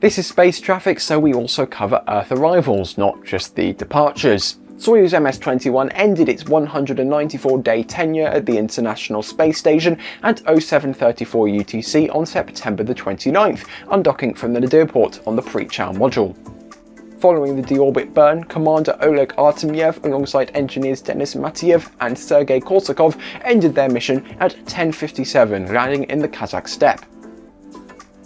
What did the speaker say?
This is space traffic, so we also cover Earth arrivals, not just the departures. Soyuz MS-21 ended its 194-day tenure at the International Space Station at 0734 UTC on September the 29th, undocking from the Nadir port on the Prichal module. Following the deorbit burn, Commander Oleg Artemyev alongside engineers Denis Matveev and Sergei Korsakov ended their mission at 10.57, landing in the Kazakh steppe.